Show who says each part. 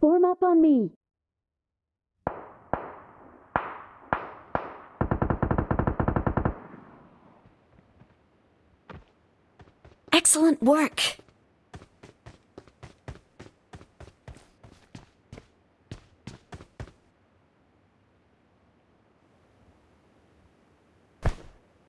Speaker 1: Form up on me.
Speaker 2: Excellent work.